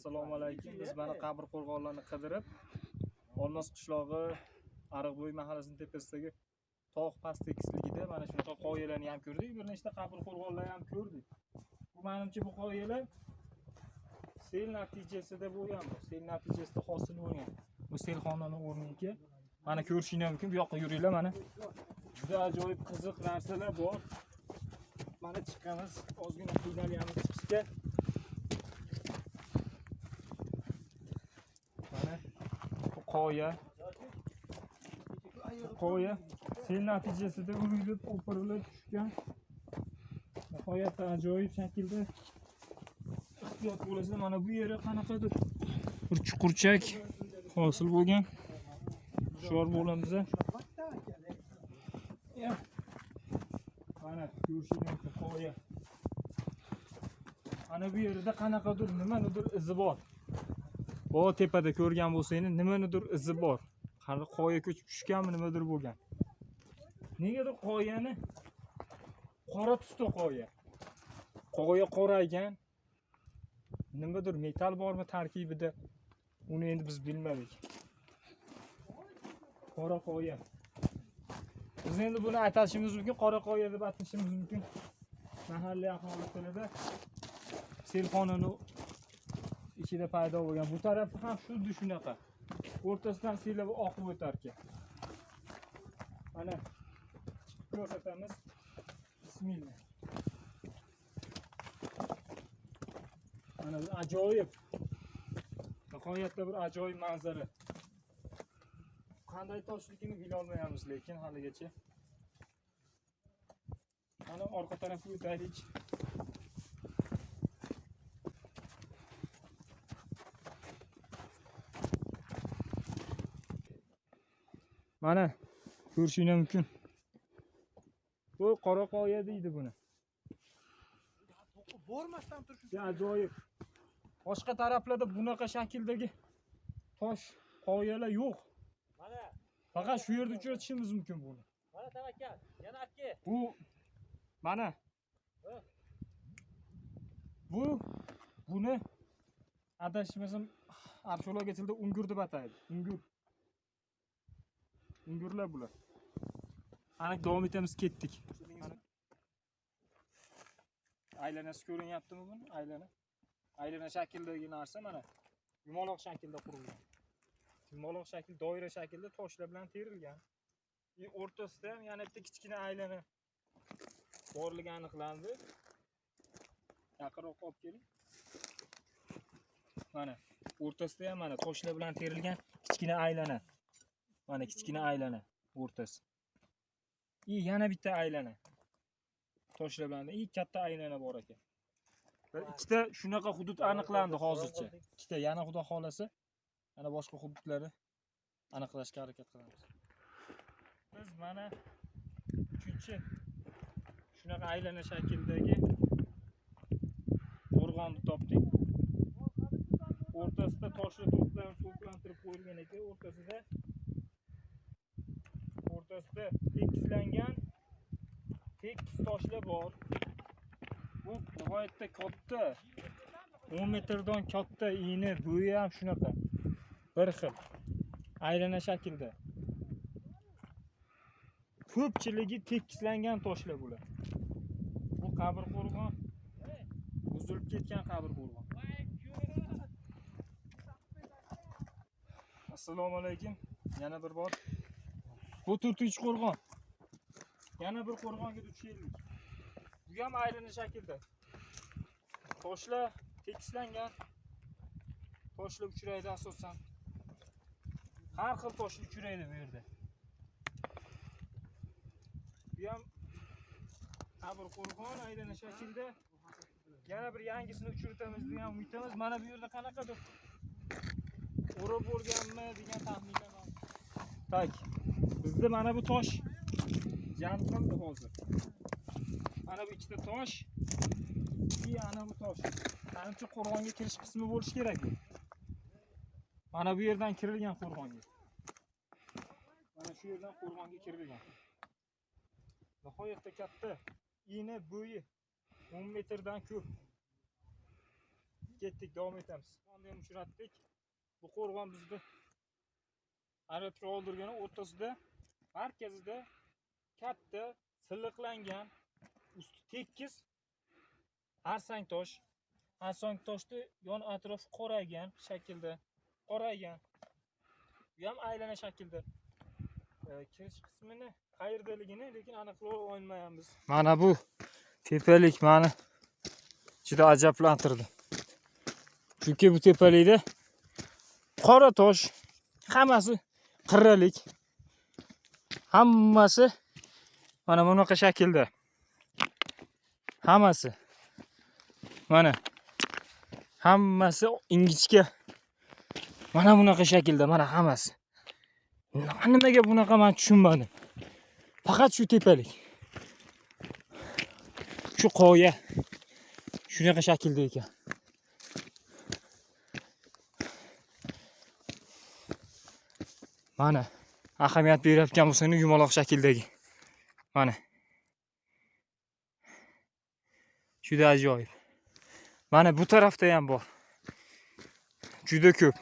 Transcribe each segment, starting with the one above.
assalomu alaykum. Biz mana qabr qo'rg'onlarni qidirib olmos qishlog'i ariqbo'y mahallasini tepasidagi tog' past tekisligida mana shunaqa qoyalarni ham ko'rdik bir nechta qabr qo'rg'onlar ham ko'rdik. Bu manimcha bu qoyalar sel natijasida bo'lgan bu sel natijasida hosil bo'lgan. Bu selxonani o'rniga mana ko'rishinglar mumkin bu yoqqa yuringlar mana. Juda ajoyib qiziq narsalar bor. Mana chiqamiz ozgina qiynalyapmiz chiqishga mana bu qoya. Qoya. Sel natijasida urilib o'pirilib tushgan. Nihoyatda ajoyib shaklda ehtiyot bo'lasizlar mana bu yeri qanaqadir bir chuqurchak hosil bo'lgan. Hushyor bo'lamiz mana ko'rishinglar mumkin qoya. Mana bu yerda qanaqadir nimanidir izi bor. O tepada ko'rgan bo'lsangiz nimanidir izi bor. Hali qoya ko'chib tushganmi nimadir bo'lgan. Negadir qoyani qora tusda qoya. Qoya qoraygan. Nimadir metal bormi tarkibida uni endi biz bilmadik. Qora qoya. Biz endi buni aytishimiz mumkin qora qoya deb atashimiz mumkin. Mahalliy aholi tilida selxonani ichida paydo bo'lgan. Bu tarafi ham xuddi shunaqa. O'rtasidan siyla oqib o'tar ekan mana ko'rsatamiz. Bismillah. Mana bu ajoyib. Nihoyatda bir ajoyib manzara. Qanday toshligini bilolmayapmiz lekin haligacha. Mana orqa tarafga o'taylik. Mana ko'rishinglar mumkin. Bu qora qoya deydi buni. Bormasdan turib ajoyib boshqa taraflarda bunaqa shakldagi tosh qoyalar yo'q. Mana. Faqat shu yerda uchratishimiz mumkin buni. Mana tavakkal. Yana aka bu mana. Bu buni adashmasam arxeologiya tilida ungur deb ataydi. Ungur Ingurlar bular. Ana davom etamiz ketdik. Aylanasi ko'rinyaptimi buni aylana. Aylana shaklidagi narsa mana yumaloq shaklda qurilgan. Yumaloq shakl doira shaklda toshlar bilan terilgan. И o'rtasida ham yana bitta kichkina aylana borligi aniqlandi. Yaqinroq olib keling. Mana o'rtasida ham mana toshlar bilan terilgan kichkina aylana. Mana kichkina aylana o'rtasi. И yana bitta aylana. Toshlar bilan и katta aylana bor ekan. Bir ikkita shunaqa hudud aniqlandi hozircha. Ikkita yana xudo xohlasa mana boshqa hududlarni aniqlashga harakat qilamiz. Biz mana uchinchi shunaqa aylana shakldagi qo'rg'onni topdik. O'rtasida toshlar to'plantirib qo'yilgan ekan. O'rtasida o'rtasida tekislangan tekis toshlar bor. Bu nihoyatda katta o'n metrdan katta eni bo'yi ham shunaqa bir xil aylana shaklda. Ko'pchiligi tekislangan toshlar bular bu qabr qo'rg'on buzilib ketgan qabr qo'rg'on. Assalomu alaykum yana bir bor bu to'rtinchi qo'rg'on yana bir qo'rg'onga duch keldik bu ham aylana shaklda toshlar tekislangan toshlar uchraydi asosan har xil toshlar uchraydi bu yerda bu ham bir qo'rg'on aylana shaklda yana bir yangisini uchratamiz degan umiddamiz mana bu yerda qanaqadir o'rab bo'lganmi degan taxminlar bor tak bizda mana bu tosh. Jam qildi hozir. Mana bu ikkita tosh. И ana bu tosh. Manimcha qo'rg'onga kirish qismi bo'lishi kerak mana bu yerdan kirilgan qo'rg'onga mana shu yerdan qo'rg'onga kirilgan. Nihoyatda katta. Ini bo'yi o'n metrdan ko'p ketdik davom etamiz. Qo'rg'onni ham uchratdik. Bu qo'rg'on bizni aeroportga oldirgani o'rtasida markazida katta silliqlangan usti tekis arsang tosh arsang toshni yon atrofi qoraygan shaklda qoraygan. Bu ham aylana shaklda. E, kirish qismini qayerdaligini lekin aniqlay olmayapmiz. Mana bu tepalik mani juda ajablantirdi. Chunki bu tepalikda qora tosh hammasi qirralik. Hammasi mana bunaqa shaklda. Hammasi. Mana. Hammasi ingichka. Mana bunaqa shaklda mana hammasi. Nimaga bunaqa man tushunmadim. Faqat shu tepalik. Shu qoya. Shunaqa shaklda ekan. Mana. Ahamiyat berayotgan bo'lsangiz yumaloq shakldagi. Mana. Juda ajoyib. Mana bu tarafda ham bor. Juda ko'p.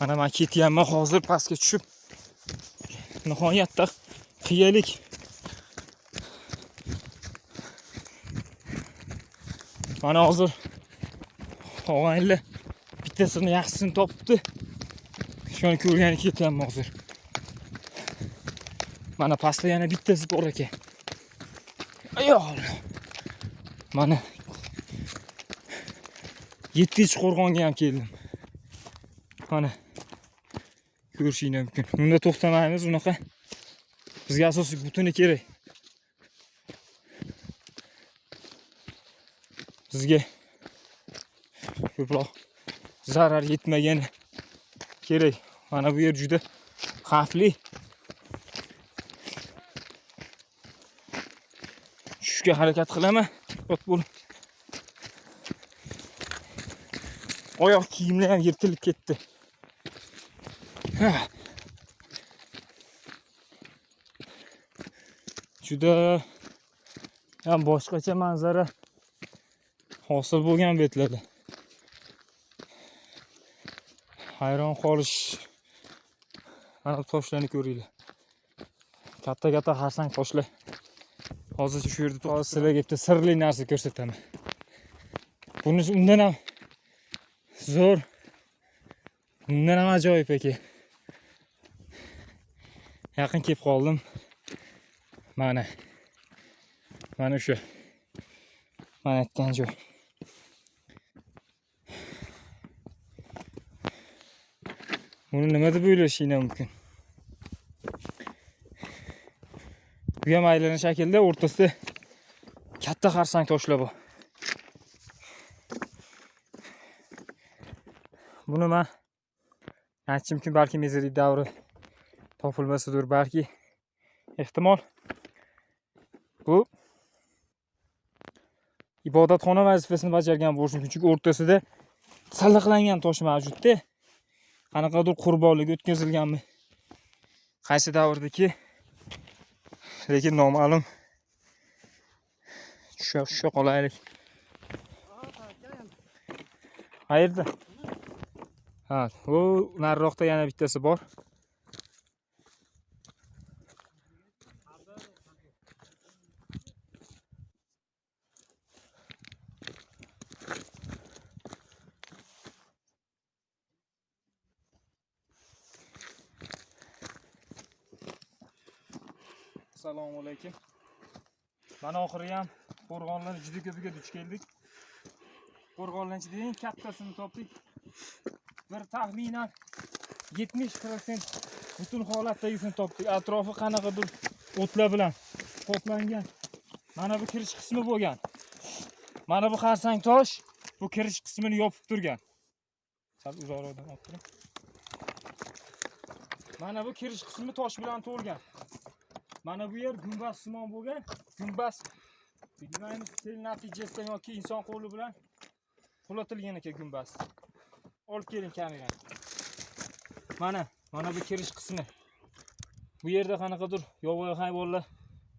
Mana man ketyapman hozir pastga tushib. Nihoyatda qiyalik. Mana hozir og'aynilar bittasini yaxshisini topibdi. Shuni ko'rgani ketyapman hozir. Mana pastda yana bittasi bor ekan ayol mana yettinchi qo'rg'onga ham keldim. Mana ko'rishinglar mumkin. Bunda to'xtamaymiz unaqa. Bizga asosiy butuni kerak. Bizga ko'proq zarar yetmagani kerak. Mana bu yer juda xavfli. Tushishga harakat qilaman. Ehtiyot bo'lib oyoq kiyimlar ham yirtilib ketdi. Ha. juda ham boshqacha manzara. Hosil bo'lgan betlarda. Hayron qolish. Mana bu toshlarni ko'ringlar. Katta katta xarsang toshlar. Hozir shu yerda hozir sizlarga bitta sirli narsa ko'rsataman. Bunisi undan ham zo'r. Undan ham ajoyib aka. Yaqin kelib qoldim. Mana. Mana o'sha man aytgan joy. Buni nima deb o'ylashinglar mumkin bu ham aylana shaklda o'rtasida katta xarsang toshlar bor buni man aytishim balki mezolit davri topilmasidir balki ehtimol bu ibodatxona vazifasini bajargan bo'lishi mumkin chunki o'rtasida sallaqlangan tosh mavjudda. Qanaqadir qurbonlik o'tkazilganmi? Qaysi davrdaki lekin noma'lum. Tusha tusha qolaylik. Qayerda? Ha u nariroqda yana bittasi bor. Assalomu alaykum. Mana oxiri ham qo'rg'onlarni juda ko'piga duch keldik. Qo'rg'onlarni eng kattasini topdik. Bir taxminan yetmish protsent butun holatdagisini topdik. Atrofi qanaqadir o'tlar bilan qoplangan. Mana bu kirish qismi bo'lgan. Mana bu xarsang tosh bu kirish qismini yopib turgan. Sal uzoqroqdan olib turing. Mana bu kirish qismi tosh bilan to'lgan mana bu yer gumbaz simon bo'lgan. Gumbaz bilmaymiz sel natijasidan yoki inson qo'li bilan qulatilgan ekan gumbaz. Olib keling kamerani mana mana bu kirish qismi. Bu yerda qanaqadir yovvoyi hayvonlar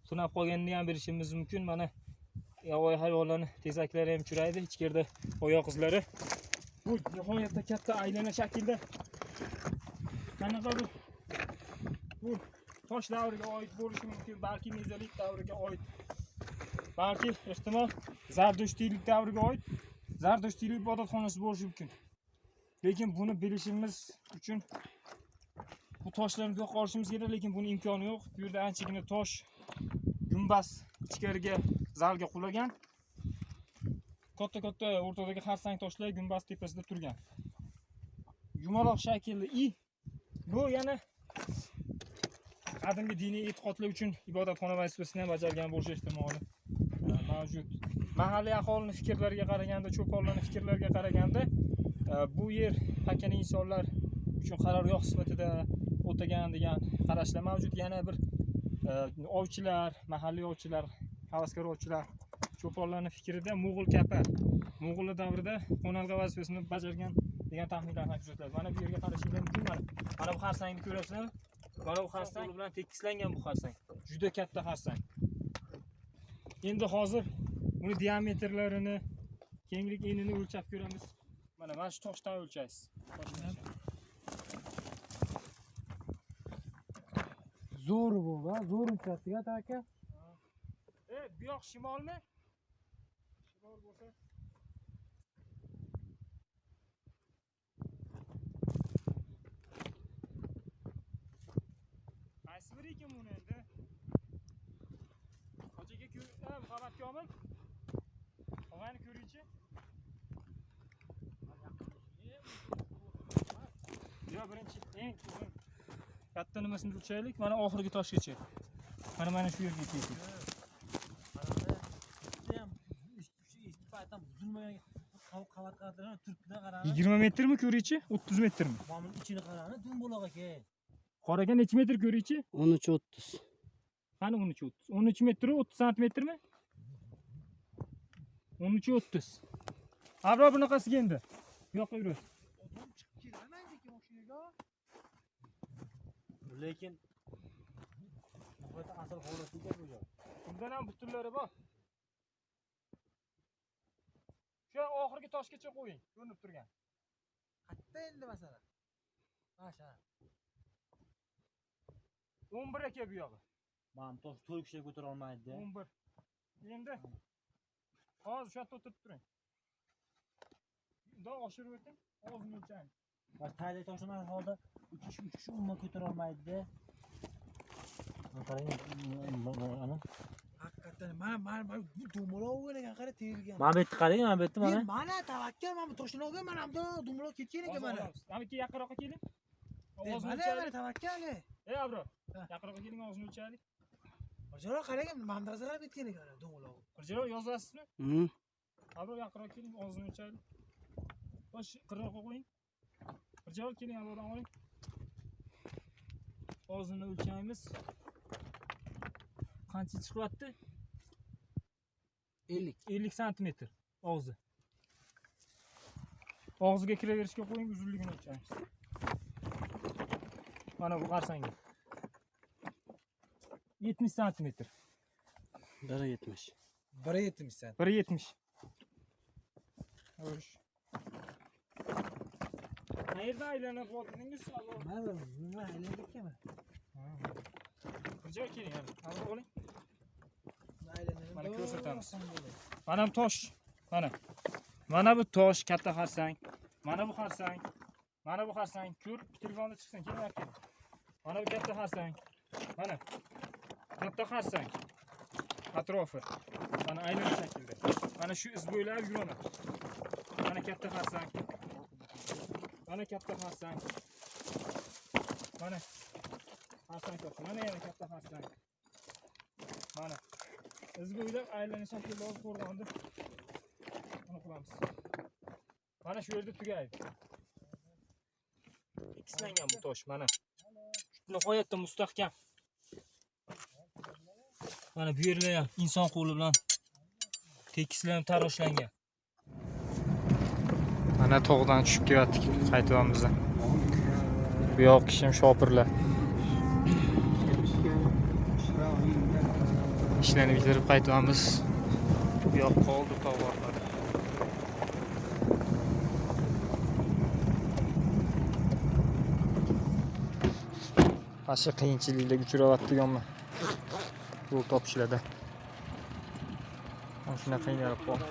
tunab qolganini ham bilishimiz mumkin. Mana yovvoyi hayvonlarni tezaklari ham uchraydi. Ichkarida oyoq izlari. Bu nihoyatda katta aylana shaklda. Qanaqadir bu tosh davriga oid bo'lishi mumkin balki mezolit davriga oid. Balki ehtimol zardushtiylik davriga oid zardushtiylik ibodatxonasi bo'lishi mumkin. Lekin buni bilishimiz uchun bu toshlarni buyoqqa olishimiz kerak lekin buni imkoni yo'q. Bu yerda anchagina tosh gumbaz ichkariga zalga qulagan. Katta katta o'rtadagi xarsang toshlar gumbaz tepasida turgan. Yumaloq shaklli i bu yana qadimgi diniy e'tiqodlar uchun ibodatxona vazifasini ham bajargan bo'lishi ehtimoli mavjud. Mahalliy aholini fikrlariga qaraganda cho'ponlarni fikrlariga qaraganda bu yer pakana insonlar uchun qarorgoh sifatida o'tagan degan qarashlar mavjud. Yana bir ovchilar mahalliy ovchilar havaskor ovchilar cho'ponlarni fikrida mo'g'ul kapa mo'g'ullar davrida qo'nalg'a vazifasini bajargan degan taxminlar ham kuzatiladi mana bu yerga qarashinglar mumkin. Mana mana bu xarsangni ko'rasizlar. Mana bu xarsang qo'li bilan tekislangan bu xarsang. Juda katta xarsang. Endi hozir uni diametrlarini kenglik enini o'lchab ko'ramiz. Mana mana shu toshdan o'lchaysiz. Zo'r bu va zo'r uchratdiga aka e bu yoq shimolmi? Shimol bo'lsa ekan buni endi? Hoji aka ko'r- ha, muhammad komil. Og'ani ko'ringchi. Yo birinchi eng katta nimasini o'lchaylik mana oxirgi toshgacha. Mana mana shu yerga keldik. Yigirma metrmi ko'ringchi? O'ttiz metrmi? Mana ichini qarani dumbuloq aka qoraga necha metr ko'ringchi o'n uch o'ttiz. Qani o'n uch o'ttiz? O'n uch metru o'ttiz santimetrmi? O'n uch o'ttiz. Abro bunaqasiga endi. Bu yoqqa yurasiz lekin asl bu joy? Bundan ham butunlari bor. Shu oxirgi toshgacha qo'ying. Ko'rinib turgan. Qayerda endi masalan? Masha o'n bir aka bu yog'i mana tosh to'rt kishi ko'tara olmaydi o'n bir. Endi hozir shu yerda o'tirib turing. Bundoq oshirib o'ting. Og'zini o'lchang va tayda toshlagan holda uch kishi uch kishi umuman ko'tara olmaydi Mana qarang ana haqiqatdan mana mana mana bu dumaloq bo'lgan ekan qara terilgan. Mana bu yerni qarang mana bu yerni mana. Mana mana tavakkal mana bu toshni olgan mana bu dumaloq ketgan ekan mana. mana ikki yaqinroqqa keling Mana o'lchaylik mana tavakkal e. ey abro yaqinroqqa keling og'zini o'lchaylik Hojilar qarang mana zarab ketgan ekan dumaloq qirjalo yozasizmi? Hmm. abro yaqinroq keling og'zini o'lchaylik bosh qirroqqa qo'ying. Qirjalo keling abrodan oling. Og'zini o'lchaymiz. Qancha chiqyapti? Ellik. Ellik santimetr og'zi og'ziga kiraverishga qo'ying uzunligini o'lchaymiz mana bu qarsangga yetmish santimetr. Bir yetmish. Bir yetmishsan bir yetmish. Xo'sh. qayerdan aylanib oldingiz mana nima aylanib ketganman bir joy keling avval oling Mana ko'rsatamiz. mana bu tosh. Mana. Mana bu tosh katta xarsang. Mana bu xarsang. Mana bu xarsang. Ko'r telefonda chiqsin keling aka mana bu katta xarsang. Mana. Katta xarsang. Atrofi. Mana aylana shaklda. Mana shu iz bo'ylab yuraman mana katta xarsang. Mana katta xarsang. Mana. Xarsang toshi mana yana katta xarsang. Mana. Iz bo'ylab aylana shaklda olib qo'rg'onni buni qilamiz. Mana shu yerda tugaydi. Tekislangan bu tosh. Mana. nihoyatda mustahkam. Mana bu yerlar ham inson qo'li bilan tekislanib taroshlangan mana tog'dan tushib kelayotdik qaytyapmiz. Bu yoq kishim shopirlar. Ishlarni bitirib qaytyapmiz. Bu yoq qoldi. Mana shu qiyinchiliklarga uchrayotganman yo'l topishlarda. Mana shunaqa qiynalib qoldim